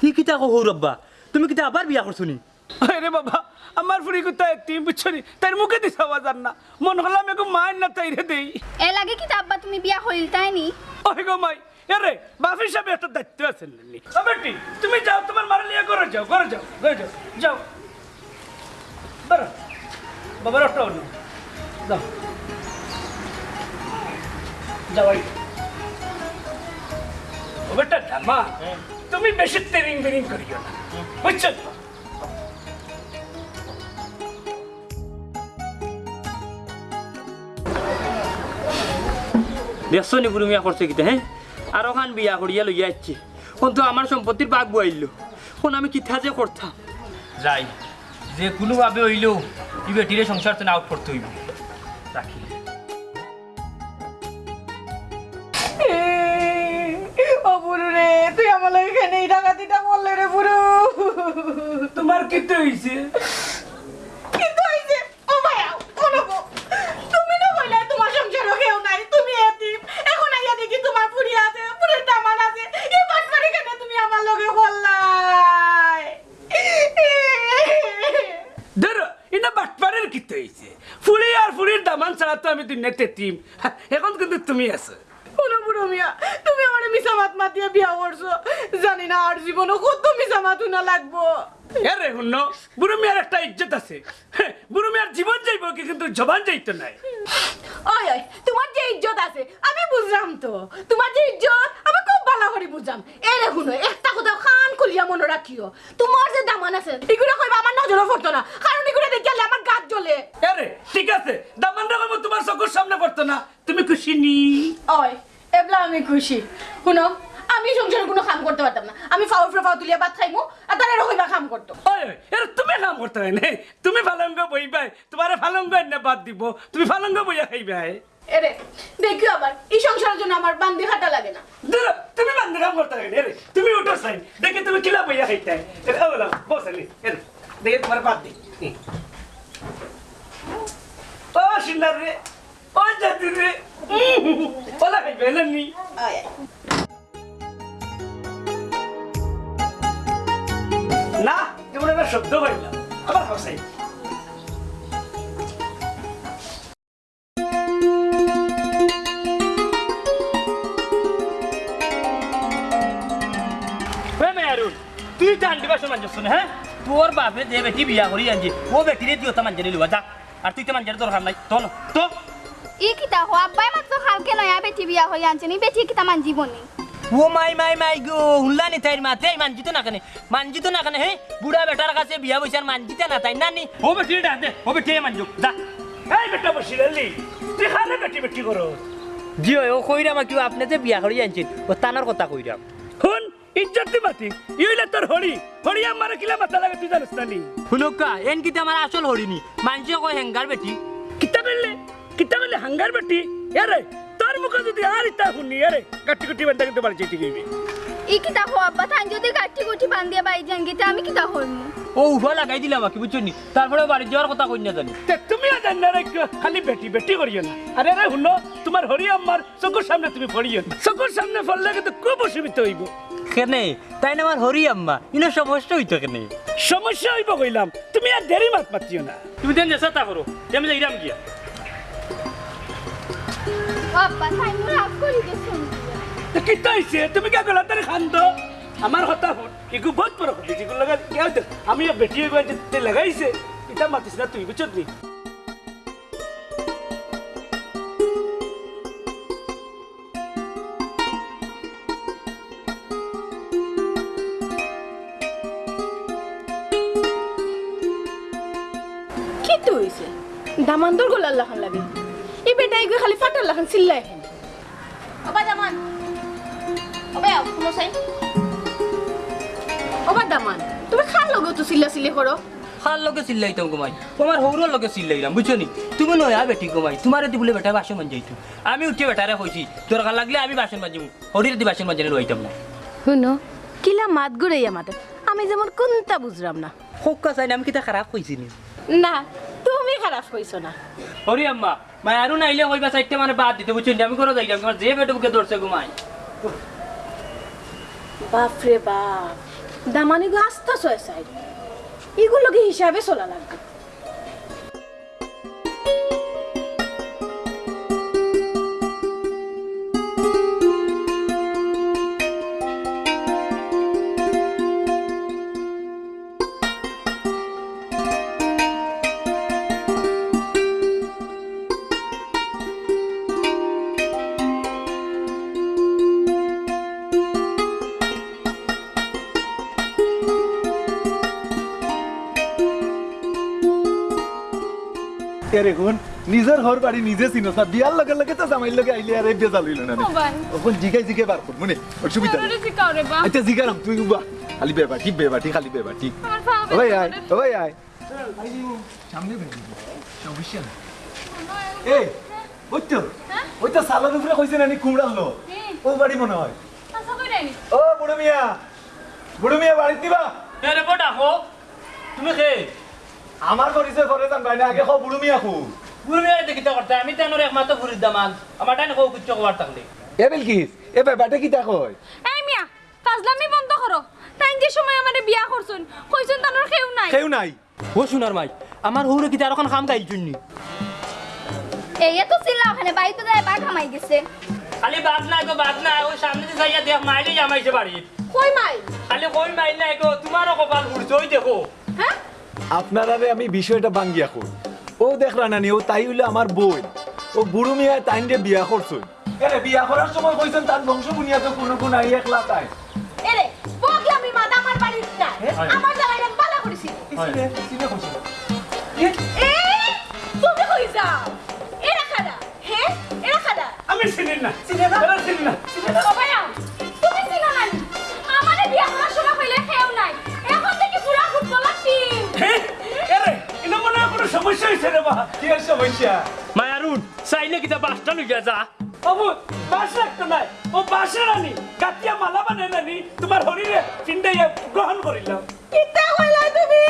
কি কিতা কো রব্বা তুমি কিতা আবার বিয়া করছ নি আরে বাবা আমার ফুরি কুত্তা একটি বুঝছনি তার মুখে দিছা বাজার না মন হলাম একটু মায়ের না তাইরে দেই এ লাগে কি আব্বা তুমি বিয়া হইল তাই নি ওই গো মাই এরে বাপি সাহেব একটা দায়িত্ব আছে নি বেটি তুমি যাও তোমার মারা লিয়ে করে যাও করে যাও করে যাও যাও বড় বাবার অটো অন্য যাও যাও। ও বেটা ধামা তুমি বেশি তেরিং বেরিং করিও না। বুঝছ? দেখছ নি বুড়ি মিয়া করছে কিতা হ্যাঁ? আর ওখান বিয়া করিয়া লইয়া যাচ্ছি কিন্তু আমার সম্পত্তির বাঘ বইল কোন আমি কিতা যে করতাম? যাই যে কোনোভাবে হইলেও এই বেটিরে সংসার তো আউট করতে হইব। তোমার কিতে হইছে? কিন্তু এই ও শোনো তুমি না কইলে তোমার সংসারও কেউ নাই তুমি এতিম। এখন আইয়া দেখি তোমার পুরি আছে পুরির দামান আছে। এই বাটপারি কেন তুমি আমার লগে বললাই? ধরো এটা বাটপাড়ের কিতে হইছে। ফুড়ি আর ফুড়ির দামান ছাড়া তো আমি দুনিয়া তেতিম হ্যাঁ, এখন কিন্তু তুমি আছো শোনো বুড়ো মিয়া তুমি আমার মিশা মাত মাতিয়ে বিয়া করছ জানি না আর জীবনও কত মিশা মাতু না লাগবো। আরে শুন বুড়ো মিয়ার একটা ইজ্জত আছে। বুড়ো মিয়ার জীবন যাইব কি কিন্তু জবান যাইতো নাই। ওই ওই তোমার যে ইজ্জত আছে আমি বুঝলাম তো। তোমার যে ইজ্জত আমি খুব ভালো করে বুঝলাম। এ রে শুনো একটা কথা খান খুলিয়া মনে রাখিও। তোমার যে দামান আছে এগুলো কইবা আমার নজরও পড়তো না। কারণ এগুলো দেখিলে আমার গাত জ্বলে। আরে ঠিক আছে দামান রাখব তোমার চকুর সামনে করতো না। তুমি খুশি নি? ওই এবলা আমি খুশি। শুনো আমি সংসারে কোনো কাম করতে পারতাম না। আমি ফাউল ফাউ তুলিয়া ভাত খাইমু আর তারা রকইবা কাম করতো। এর তুমি কাম করতে হয় না। তুমি ফালঙ্গ বইবাই তোমার ফালঙ্গ এনে বাদ দিব। তুমি ফালঙ্গ বইয়া খাইবাই এরে দেখিও আবার এই সংসারের জন্য আমার বান্দি খাটা লাগে না। তুমি বান্ধে কাম করতে হয় না। তুমি উঠো সাইন দেখে তুমি কিলা বইয়া খাইতে। হয় বসে এর দেখে তোমার বাদ দি। ও সিন্দার রে ও জাতি রে। ওলা খাইবে না। নি না কেমন একটা শব্দ পাইলাম আবার হাসাই। হে মেয়ারুন তুই তো আন্টি বাসন মানছিস না হ্যাঁ? তোর বাপে যে বেটি বিয়া করি আনছি ও বেটিরে দিও তো মানজারি লুয়া যা। আর তুই তো মানজারি দরকার নাই। তো? না, তো ই কিতা হো আব্বাই মাত্র কালকে নয়া বেটি বিয়া হই আনছেন ই বেটি কিতা মান জীবনী ও মাই মাই মাই গো হুল্লানি তাইর মাতে মানজিত না কেনে মানজিত না কেনে হে বুড়া বেটার কাছে বিয়া বইছার মানজিতে না তাই নানি। ও বেটিরে ডাক দে ও বেটিরে মানজুক যা। এই বেটা বসি রেলি। তুই খালে বেটি বেটি করো। জিও ও কইরাম কি আপনি যে বিয়া করি আনছেন ও তানার কথা কইরাম শুন ইজ্জত মাতি ইউলে তোর হরি। হরি আমার কিলা মাথা লাগে তুই জানিস না নি শুনকা এন কিতে আমার আসল হরিনি মানছে কই হেঙ্গার বেটি। কিতা বললে? কিতা বললে হাঙ্গার বেটি? মুখে যদি আর ইতা শুনি এরে কাটি কুটি বান্ধা কিন্তু বাড়ি ই কিতা হো আব্বা তাই যদি গাঠি গুঠি বান্ধিয়া বাই যান গিতে আমি কিতা হইমু? ও উঠা লাগাই দিলাম কি বুঝছনি তারপরে বাড়ি যাওয়ার কথা কই না জানি। তে তুমিও জান না রে কিয় খালি বেটি বেটি করিও না। আরে রে শুনো তোমার হরি আমার চকুর সামনে তুমি পড়িও না। চকুর সামনে পড়লে কিন্তু খুব অসুবিধা হইব। কেনে? তাই না আমার হরি আম্মা? ইনো সমস্যা হইতো কেনে? সমস্যা হইব কইলাম তুমি আর দেরি মাত মাতিও না। তুমি দেন চেষ্টা করো আমি যাইরাম গিয়া। গলা তারে আমার হন এগু বহুত যেগুলো লাগা আমি বেটি হইব যে লাগাইছে এটা মাতিস না তুই বুঝছত নি? কি দামান্দর লাগে। এই খালি ফাটার লাখান চিল্লাই ওবা জামান ওবা কোনো সাই ওবা দামান তুমি খার লগে তো চিল্লা চিল্লি করো খার লগে চিল্লাইতাম গোমাই তোমার হৌরর লগে চিল্লাইলাম বুঝছ নি তুমি নয়া বেটি গোমাই তোমার দি বলে বেটা বাসন মানজাইতো আমি উঠে বেটারে কইছি দরকার লাগলে আমি বাসন মানজিম হরির দি বাসন মানজানি লইতাম না শুনো কিলা মাত গুড়াইয়া মাতে আমি যেমন কোনটা বুঝলাম না হোক্কা চাই না আমি কিতা খারাপ কইছি নি না তুমি খারাপ কইছো না হরি আম্মা মাই, আরও নাইলে কইবা চাইতে মানে বাদ দিতে, বুঝছেন আমি করে যাইলাম, তোমার যে বেটা বুকে ধরছে বাপ বাপরে বাপ, দামানি গো আস্তা ছয় সাইড। এগুলো কি হিসাবে চলা লাগবে? এরে কোন? নিজের ঘর বাড়ি নিজে চিনো না বিয়ার লগে লগে তো জামাইর লগে আইলে আরে বেজাল হইল না ওখন জিগাই জিগাই বার কর মনে অসুবিধা নেই। আচ্ছা জিগারাম তুই উবা খালি বেবাটি বেবাটি খালি বেবাটি। ওই আয় ওই আয় সামনে বেবি। সমস্যা এই ওই তো। ওই তো সালার উপরে কইছে নানি কুমড়ালো ও বাড়ি মনে হয়? ও বুড়ো মিয়া। বুড়ো মিয়া বাড়ি দিবা এরে বড় ডাকো তুমি খে আমার পরিচয় করে যান ভাই না আগে খাও বুড়ো মিয়া খু গুরু মেয়ে দেখিতে করতে আমি তেনর একমাত্র ঘুরির দামান আমার টাইম কো কুচ্চ কবার থাকলে এ বিলকিস এ বেবাটে কি তা কয়? এই মিয়া ফাজলামি বন্ধ করো তাই যে সময় আমারে বিয়া করছুন কইছুন তানোর কেউ নাই। কেউ নাই। ও সোনার মাই আমার হুরে কিতা আর এখন খাম গাইল চুন্নি এই তো চিল্লা ওখানে বাড়ি তো যায় বা খামাই গেছে। খালি বাদ নাই গো বাদ নাই। ওই সামনে দিয়ে যাইয়া দেখ মাইলে জামাইছে বাড়িত কই মাই। খালি কই মাইল নাই গো তোমারও কপাল ঘুরছে ওই দেখো। হ্যাঁ আপনারারে আমি বিষয়টা ভাঙ্গিয়া কই। ও দেখলা নানি ও তাই হইলে আমার বোন ও বুড়ো মিয়া তাইন যে বিয়া করছই। এরে বিয়া করার সময় কইছেন তার বংশ বুনিয়াতে কোনো কোন আই একলা তাই। এরে বগলামি মা দামার বাড়ির না। আমার জায়গায় বালা করেছি। এ তুমি কই যাও? এরা খাদা হ্যাঁ এরা খাদা আমি চিনি না। চিনি না এরা চিনি না তুমি হয়েছে রে বা কি আর সমস্যা মায়ারুন চাইলে কিতা বাসটা লইয়া যা? বাবু বাস রাখতো নাই। ও বাসে রানি কাটিয়া মালা বানাই রানি তোমার হরিরে চিন্তাই গ্রহণ করিলাম। কিতা কইলা তুমি?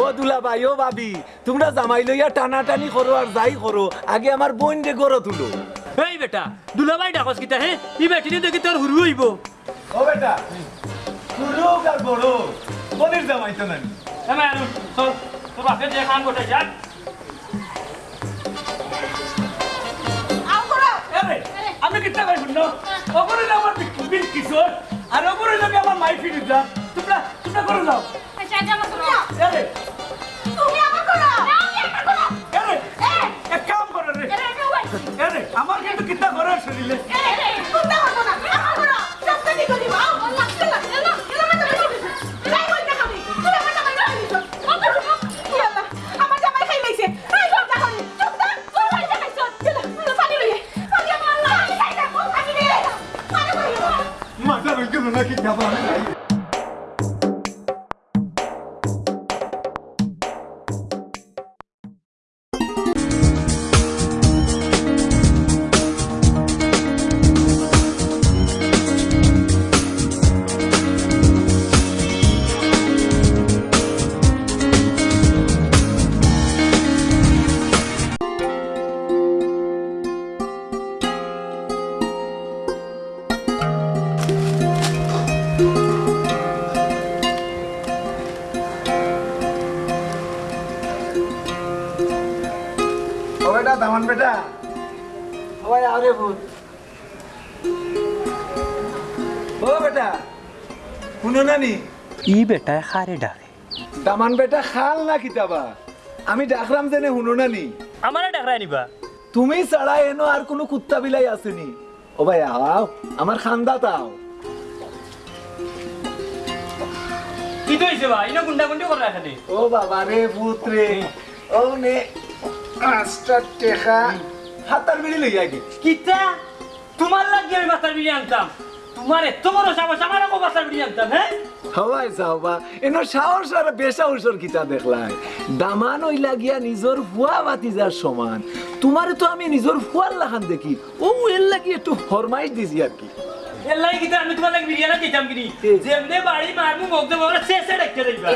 ও দুলা ভাই ও ভাবি তোমরা জামাই লইয়া টানাটানি করো আর যাই করো। আগে আমার বোন যে গড়ো তুলো। এই বেটা দুলাভাই ডাকস কিতা হে? ই বেটিনে দেখি তোর হুরু হইব। ও বেটা তুলো আর বড় বোনের জামাই তো নানি। এ মায়ারুন চল তোর বাপে যে খান গোটাই যাক। আমি কিতা কই শুনো ওপরে আমার বিল কিশোর আর ওপরে যাবে আমার মাই ফিরে তোমরা তোমরা করে যাও। আমার করো করো করো করো কিন্তু কিতা করার শরীরে বেটা দামান বেটা। ওই আরে ভূত। ও বেটা শুনো নানি। ই বেটা খারে ডাকে দামান বেটা খাল না কিতাবা? আমি ডাকলাম জেনে শুনো নানি। আমারে ডাকরাই নিবা তুমি ছাড়া এনো আর কোনো কুত্তা বিলাই আসেনি ও ভাই আও আমার খান্দা তাও কি তো হইছে ভাই ইনো গুন্ডা গুন্ডি করে রাখে ও বাবা রে পুত্রে ও নে পাঁচটা টেকা হাতার বিড়ি লইয়া গে কিতা? তোমার লাগি আমি মাথার বিড়ি আনতাম। তোমার এত বড় সাবাস আমার আকৌ মাথার বিড়ি আনতাম হ্যাঁ? হওয়াই যাওবা এনো সাহস আর বেসাহসর কিতা দেখলাই। দামান ওই লাগিয়া নিজর ফুয়া বাতিজার সমান। তোমারে তো আমি নিজর ফুয়ার লাখান দেখি। ও এর লাগি একটু ফরমাইশ দিছি আর কি। এর লাগি কিন্তু আমি তোমার লাগি বিরিয়ানি দিতাম কিনি। যেমনে বাড়ি মারমু মুখ দেবো শেষে ডাকতে দিবা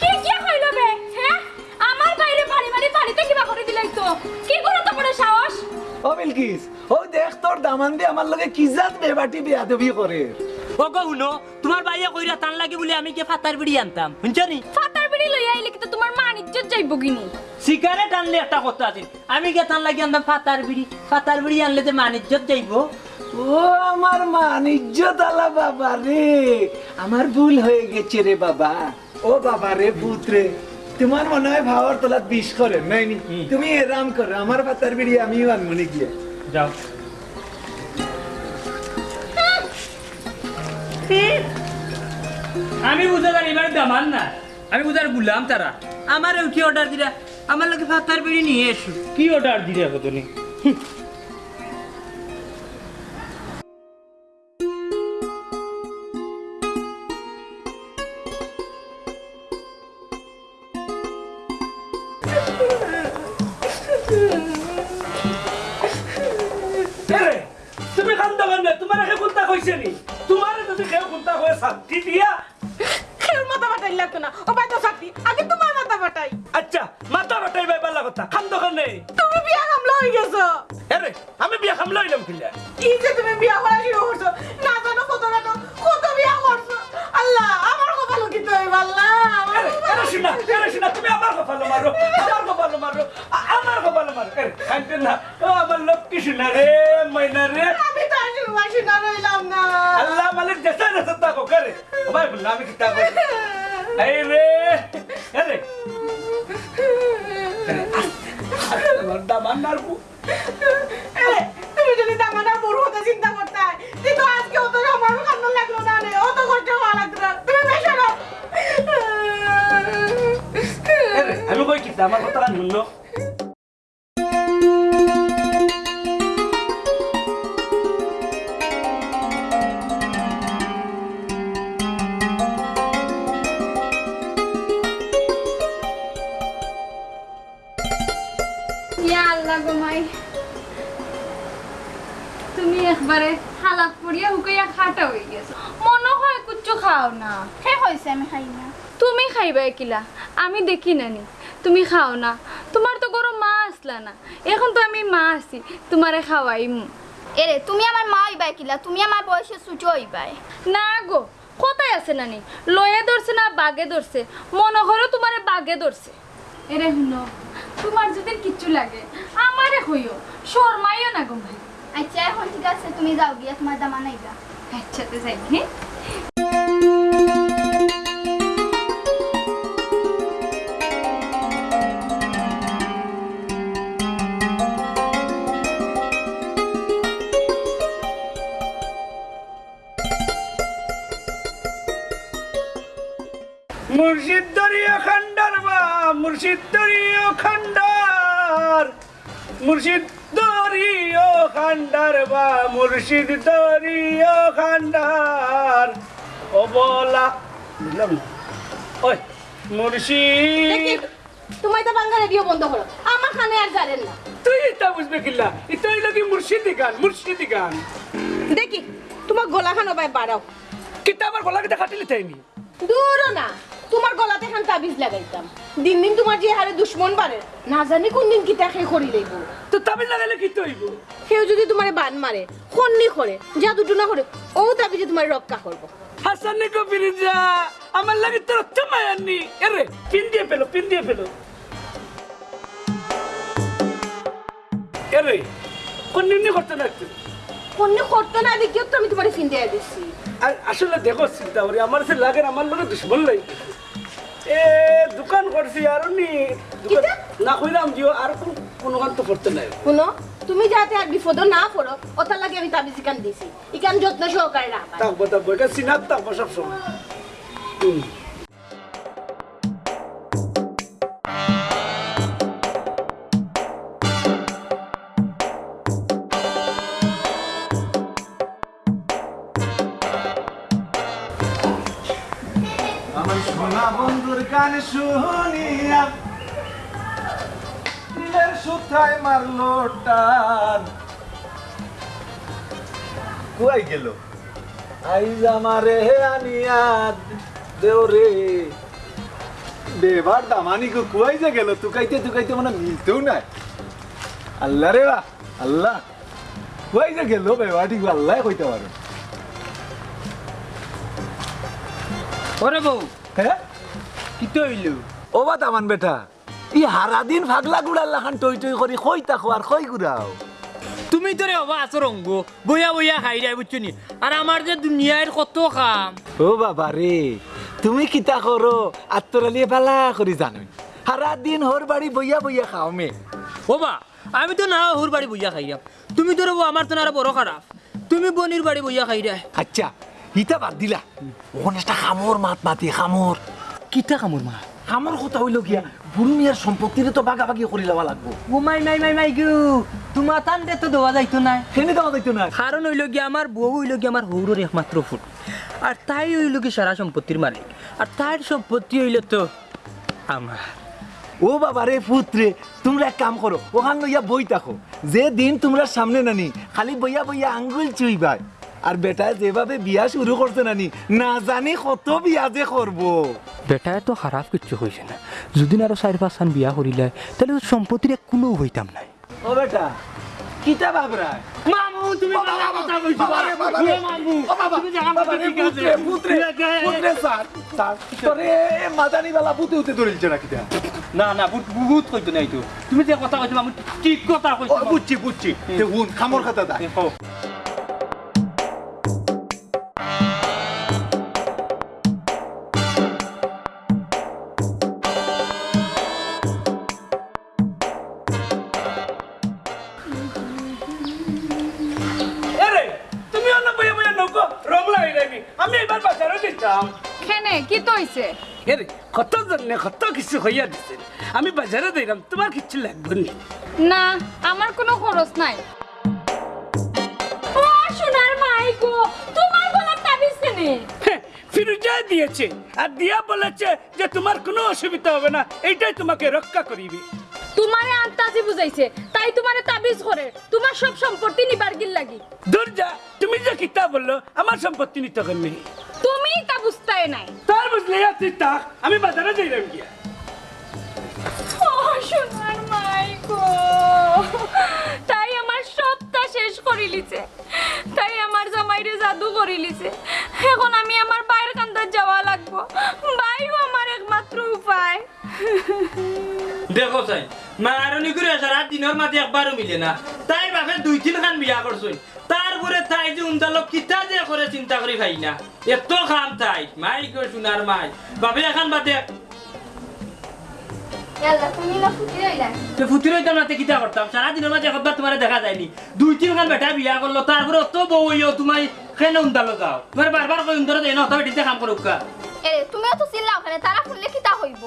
কি কি হইল বে? বাড়িতে কিবা করে দিলাই তো কি করে তো বড় সাহস? ও বিলকিস ও দেখ তোর দামান দিয়ে আমার লগে কি জাত বেবাটি বিয়া দেবি করে ওগো শুনো। তোমার বাইয়া কইরা টান লাগে বলে আমি কে ফাতার বিড়ি আনতাম? শুনছনি? ফাতার বিড়ি লই আইলে কি তো তোমার মান ইজ্জত যাইব কিনি? সিগারেট আনলে একটা কথা আছে আমি কে টান লাগে আনতাম ফাতার বিড়ি ফাতার বিড়ি আনলে যে মানিজ্জত যাইবো? ও আমার মান ইজ্জত আলা বাবা রে আমার ভুল হয়ে গেছে রে বাবা। ও বাবা রে পুত্রে তোমার মনে হয় ভাওয়ার তোলাত বিষ করে? নাইনি তুমি এরাম করো আমার পাতার বিড়ি আমিও আনমনি গিয়ে। যাও। আমি বুঝা জানি এবার দামান না। আমি বুঝার গুলাম তারা। আমার কি অর্ডার দিলা? আমার লোকে ফাতার বিড়ি নিয়ে এসো। কি অর্ডার দিলে কত আমার কপালে মারো এরে খাইতে না ও আমার লক্ষ্মী শুনা রে ময়না রে আমি তো আর শুনবা শুনা রইলাম না আল্লাহ মালিক দেশে দেশে তাকো করে ও ভাই বললাম আমি কিতা কই এই রে এরে আমার দামান নারবু এরে, তুমি যদি দামানা বড় হতে চিন্তা করতে কিন্তু আজকে অত আমার কান্না লাগল না রে অত কষ্ট হওয়া লাগতো না তুমি বেশি না এরে আমি কই কিতা আমার কথা কান হালাক পড়িয়া হুকাইয়া খাটা হয়ে গেছো। মনে হয় কুচ্ছু খাও না। হে হয়েছে আমি খাই না। তুমি খাইবা কিলা আমি দেখি নানি তুমি খাও না। তোমার তো গরম মা আসলা না এখন তো আমি মা আছি তোমারে খাওয়াইম এরে তুমি আমার মা হইবাই কিলা তুমি আমার বয়সে সুচো হইবাই। না গো কোথায় আছে নানি? লয়ে ধরছে না বাগে ধরছে? মনে করো তোমারে বাগে ধরছে। এরে শুনো তোমার যদি কিচ্ছু লাগে আমারে হইও শর্মাইও না গো ভাই আচ্ছা এখন ঠিক আছে তুমি যাও গিয়া তোমার দামা নাইবা আচ্ছা তো যাই হ্যাঁ মুর্শিদ দরিয়া খান্ডার বা মুর্শিদ দরিয়া খান্ডার মুর্শিদ দরিয়া খান্ডার বা মুর্শিদ দরিয়া খান্ডার। ও বলা বুঝলাম না? ওই মুর্শিদ। তোমার তো বাঙ্গা রেডিও বন্ধ করো। আমার কানে আর জানেন না। তুই এটা বুঝবে কিল্লা এটা হইল কি মুর্শিদি গান মুর্শিদি গান। দেখি তোমার গলা খানো ভাই বাড়াও। কিন্তু আমার গলা কেটে কাটিলে তাইনি দূরও না। তোমার গলাতে খান তাবিজ লাগাইতাম। দিন দিন তোমার যে হারে দুশ্মন বাড়ে না জানি কোন দিন কি তাকে করি লইব। তো তামিল লাগাইলে কি তৈব? কেউ যদি তোমার বান মারে খন্নি করে জাদু টুনা করে ও তাবিজে তোমার রক্ষা করব। হাসান কো ফিরিজা আমার লাগে তোর মায়ানি এরে পিন দিয়ে পেল পিন দিয়ে পেল এরে কোন নিম্নি করতে লাগছে। খন্নি করতো না দেখিও তো আমি তোমার ফিন দিয়ে আর আসলে দেখো চিন্তা করি আমার সে লাগে আমার লোক দুশ্মন লাগে এ দোকান করছি আর নি না কইলাম দিও আর কোন কোনো কান তো করতে নাই। শুনো তুমি যাতে আর বিপদ না পড়ো ওটার লাগে আমি তাবিজ ইকান দিছি। ইকান যত্ন সহকারে রাখবা। থাকব থাকব এটা সিনাত থাকব সবসময় হুম। শুনিয়া দিলের সুথায় মারলো টান। কুয়াই গেল। আইজ আমারে আনিয়া দেও রে। বেবার দামানি কো কুয়াই যে গেল তুকাইতে তুকাইতে মানে মিলতেও নাই। আল্লাহ রে বা আল্লাহ। কুয়াই যে গেল বেবাটি আল্লাহ কইতে পারে। ওরে বউ হ্যাঁ? কি তো হইল ও বা দামান বেটা ই হারা দিন ফাগলা গুড়ার লাখান টই টই করি কই তাকো আর কই গুড়াও। তুমি তো রে বাবা আছো রঙ্গ বইয়া বইয়া খাই রাই বুঝছ নি? আর আমার যে দুনিয়ার কত কাম ও বাবা রে তুমি কিতা করো আত্মরালিয়ে বালা করি জানো হারা দিন হর বাড়ি বইয়া বইয়া খাও মে। বাবা আমি তো না হুর বাড়ি বইয়া খাইয়াম তুমি তো রে বউ, আমার তো না বড় খারাপ তুমি বনির বাড়ি বইয়া খাই রাই আচ্ছা ইটা বাদ দিলা। ওখানে একটা খামর মাত মাতি খামর কিতা কামর মা? খামর কথা হইল গিয়া বুড়ু মিয়ার সম্পত্তিরে তো বাগাবাগি করে লওয়া লাগবো। ও মাই মাই মাই মাই গু তোমার টান দে তো দেওয়া যাইতো না সেনে দেওয়া যাইতো না কারণ হইল গিয়ে আমার বউ হইল গিয়ে আমার হৌরের একমাত্র ফুট। আর তাই হইল কি সারা সম্পত্তির মালিক। আর তার সম্পত্তি হইল তো আমার ও বাবা রে পুত্রে তোমরা এক কাম করো ওখান লইয়া বই থাকো যে দিন তোমরা সামনে নানি খালি বইয়া বইয়া আঙ্গুল চুইবাই। আর বেটা যেভাবে বিয়া শুরু করছে নানি না জানি কত বিয়া যে করব। বেটায় তো খারাপ কিচ্ছু হয়েছে না। যদি আরও চারি পাঁচ খান বিয়া করিলে তাহলে তো সম্পত্তির এক কোনো হইতাম নাই। ও বেটা কিতা ভাবরায় মামু তুমি বাবা কথা কইছো বাবা রে, বাবা রে। ও বাবা, বাবা রে, পুত্রে, পুত্রে, পুত্রে, স্যার, স্যার, তোরে এ মাদানিবালা পুঁতে উঠে ধরিলছে নাকি তা? না না বুট বুট কইতো নাই তো। তুমি যে কথা কইছো মামু ঠিক কথা ও, কইছো বুঝছি বুঝছি। তে হুন খামর খাতা দা। জন্য কত কিছু হইয়া দিছে আমি বাজারে দিলাম তোমার কিছু লাগবে না। না আমার কোনো খরচ নাই। সোনার মাই তোমার গলার তাবিজ কেনে? ফিরুজা দিয়েছে আর দিয়া বলেছে যে তোমার কোনো অসুবিধা হবে না এইটাই তোমাকে রক্ষা করিবে। তোমারে আন্তাজি বুঝাইছে তাই তোমারে তাবিজ করে তোমার সব সম্পত্তি নিবার গিল লাগি। দূর যা তুমি যে কিতা বলল আমার সম্পত্তি নিতে হবে তুমি তা বুঝতাই নাই। তার বুঝলে তুই তাক আমি বাজারে যাইলাম গিয়া সোনার মাইকো তাই আমার সবটা শেষ করে লিছে তাই আমার জামাইরে জাদু করে লিছে এখন আমি আমার বাইর কান্দার যাওয়া লাগবো। বাইও আমার একমাত্র উপায়। দেখো চাই মারণি করে সারা দিনের মাঝে একবারও মিলে না। তাই বাপে দুই তিন খান বিয়া করছই। তারপরে তাই যে উন্দালক কিতা যে করে চিন্তা করি ভাই না। এত খাম তাই মাই গো সোনার মাই। বাপে এখন বাদে ফুতুর হইতাম কিতা করতাম? মাঝে একবার তোমার দেখা যায়নি। দুই তিন খান বেটা বিয়া করল তারপরে অত বউ হইও তুমি কেন উন্দালো যাও তোমার বারবার কই উন্দরে দেয় না তবে কাম করুক কা এরে তুমিও তো চিল্লাও তারা শুনলে কিতা হইব?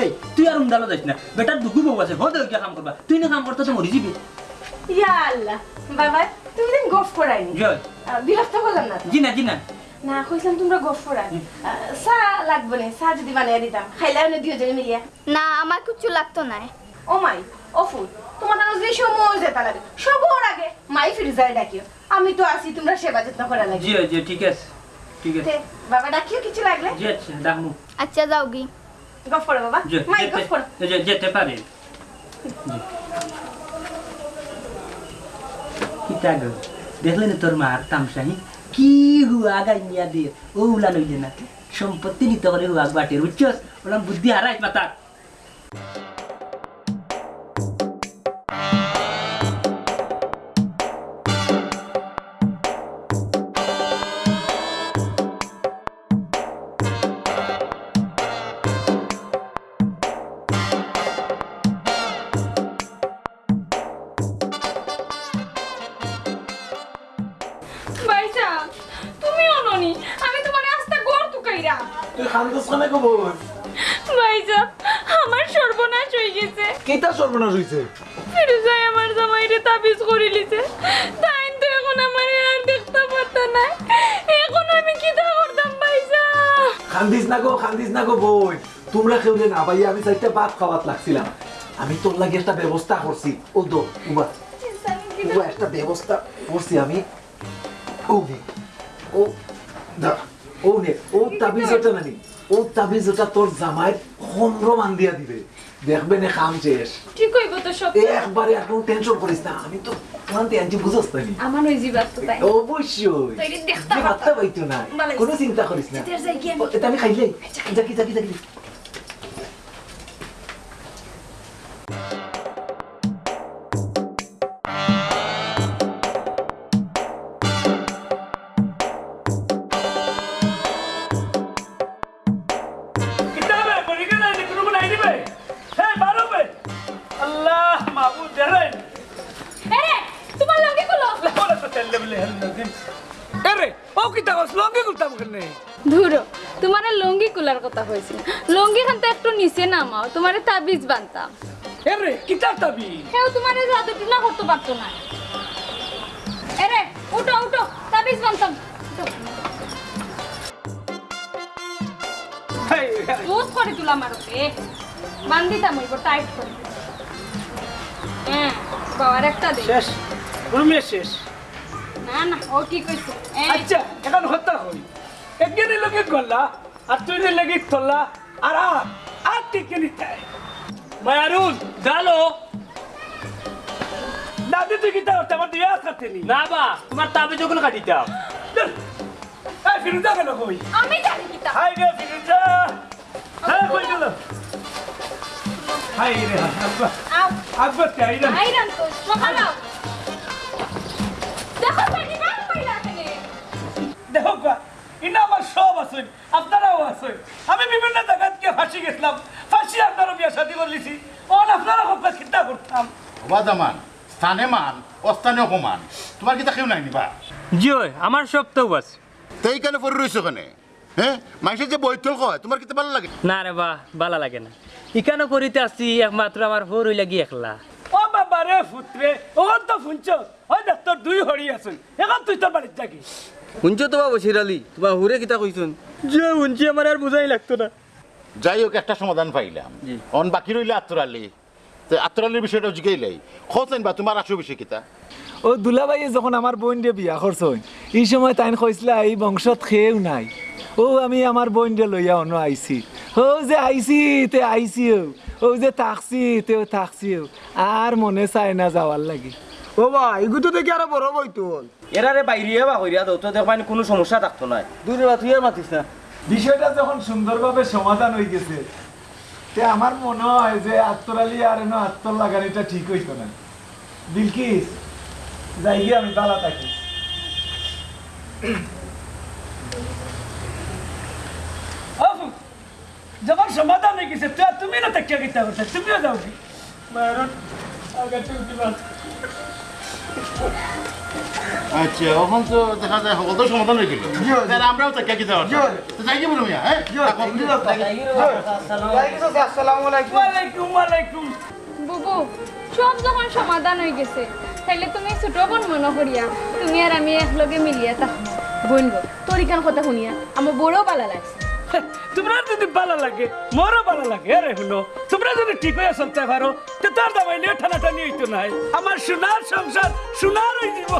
এই তুই আর উন্দালো যাইস না বেটার দুগু বউ আছে হতে গিয়ে কাম করবা তুই না কাম করতে তো মরি যাবি। ইয়া আল্লাহ বাবা তুমি দিন গফ জয়। বিরক্ত না জি না জি না না কইছিলাম তোমরা গফ চা লাগবে না চা যদি বানিয়ে দিতাম খাইলাম না দুজনে মিলিয়া? না আমার কিচ্ছু লাগতো না ও মাই ও ফুল তোমার যে সময় যেতে লাগে। সবর আগে মাই ফিরজারে ডাকিও। আমি তো আছি তোমরা সেবা যত্ন করা লাগে। জি জি ঠিক আছে। আচ্ছা ডাকমু। আচ্ছা যাও গি গফ করো বাবা। যে- মাই যেতে- গফ করো যে- যেতে পারে। কিতা গো দেখলে না তোর মার তামসাহি কি হুয়া গাইয়া দিয়ে ও উলা লইলে না সম্পত্তি নিতে করে হুয়া বাটের বুঝছস? ওলাম বুদ্ধি হারাইস মাতা সর্বনাশ হইছে? ফিরোজাই আমার জামাইরে তাবিজ করে লিছে। তাই তো এখন আমার আর দেখতে পারতা না এখন আমি কি তা করতাম ভাইসা খান্দিস না গো খান্দিস না গো বই। তোমরা খেউলে না ভাইয়া আমি চারটা ভাত খাওয়াত লাগছিলাম। আমি তোর লাগে একটা ব্যবস্থা করছি। ও দো উবা। উবা একটা ব্যবস্থা করছি আমি। ও ও দা ও নে ও তাবিজ তাবিজটা নানি। ও তাবিজ তাবিজটা তোর জামাই মান দিয়া দিবে। দেখবে না কাম শেষ। ঠিক হইব তো সব? একবারে এখন টেনশন করিস না আমি তো ক্লান্তি আনছি বুঝস না? আমার ওই জীবাত তো তাই অবশ্যই। তো দেখতে পাইতো না কোনো চিন্তা করিস না। কি? এটা আমি খাইলে। যাকি যাকি যাকি। তোমার লঙ্গি কুলার কথা হয়েছিল লঙ্গি খান তো একটু নিচে নামাও তোমার তাবিজ বানতাম। আরে কিতা তাবি কেউ তোমার জাদু টুনা করতে পারতো না। এরে উঠো উঠো তাবিজ বানতাম। করে তুলা মারতে ওইব টাইট করে। হ্যাঁ বাবার একটা দে। শেষ রুমে শেষ। না না ও কি কইছে? আচ্ছা এখন হত্যা হই আর তুই লগে তোলা আর আর আর টিকে নিতে? মায়ারুন জানো দাদি তুই কিতা করতে আমার দিয়ে আসতে নি। না বা তোমার তাবে যখন কাটিতাম এই ফিরুজা কেন কই? আমি জানি কি তা হাই রে ফিরুজা। হ্যাঁ কই গেল? হাই রে আব্বা। আব্বা তাই না আইরান তো সকালাও আমার সব আছে আপনারাও আছে আমি বিভিন্ন জায়গাতে ফাঁসি গেছিলাম ফাঁসি আপনারও বিয়ে শাদি করলিছি ওন আপনারা হোক চিন্তা করতাম। ওয়াদামান স্থানে মান অস্থানে অপমান। তোমার কি কেউ নাই নিবা? জিও আমার সব তো বাস। তাই কেন পড়ে রয়েছো ওখানে হ্যাঁ মানুষের যে বৈঠল কয় তোমার কি ভালো লাগে? না রে বা ভালো লাগে না। ইকানো করিতে আসছি একমাত্র আমার হর হই লাগি একলা। ও বাবা রে ফুটরে ওখান তো শুনছ ওই দেখ তোর দুই হরি আছেন এখন তুই তোর বাড়ির থাকি শুনছো তো বাবু শিরালি তোমার হুরে কিতা কইছুন যে শুনছি আমার আর বুঝাই লাগতো না। যাই হোক একটা সমাধান পাইলাম। অন বাকি রইলে আত্মরালি তো আত্মরালির বিষয়টা জিগাইলাই খোঁজেন বা তোমার আসো বিষয় কিতা। ও দুলাবাইয়ে যখন আমার বোন দিয়ে বিয়া করছই এই সময় তাইন কইসলা এই বংশত খেয়েও নাই। ও আমি আমার বোন দিয়ে লইয়া অন্য আইছি। ও যে আইছি তে আইছিও ও। যে থাকছি তেও থাকছিও আর মনে চায় না যাওয়ার লাগি। ও বা এগুতো দেখি আরও বড় বইতো এরারে বাইরিয়া বা কইরা দাও তো দেখবানি কোনো সমস্যা থাকতো না। দূরে বা তুই আর মাতিস না। বিষয়টা যখন সুন্দরভাবে সমাধান হয়ে গেছে তে আমার মনে হয় যে আত্মরালি আর এনো আত্মর লাগানিটা ঠিক হইতো না। বিলকিস যাই গিয়ে আমি বালা থাকি। যখন সমাধান হয়ে গেছে তুই আর তুমি না তাকিয়া গিতা করতে তুমিও যাও। কি আচ্ছা এখন তো দেখা যায় সকল তো সমাধান হয়ে গেল। তাহলে আমরাও তাকে কি দেওয়া তো যাই যাব মিয়া হ্যাঁ? বুবু সব যখন সমাধান হয়ে গেছে তাইলে তুমি ছোট বোন মনে করিয়া তুমি আর আমি একলগে মিলিয়া থাকব বোন গো তোর কথা শুনিয়া আমার বড় ভালো লাগছে। তোমরা যদি ভালো লাগে, মোরও ভালো লাগে, আরে শুনো, তোমরা যদি ঠিক হয়ে চলতে পারো, তো তার দাবাইলে ঠানাটানি হইতো নাই। আমার সোনার সংসার সোনার হয়ে যাব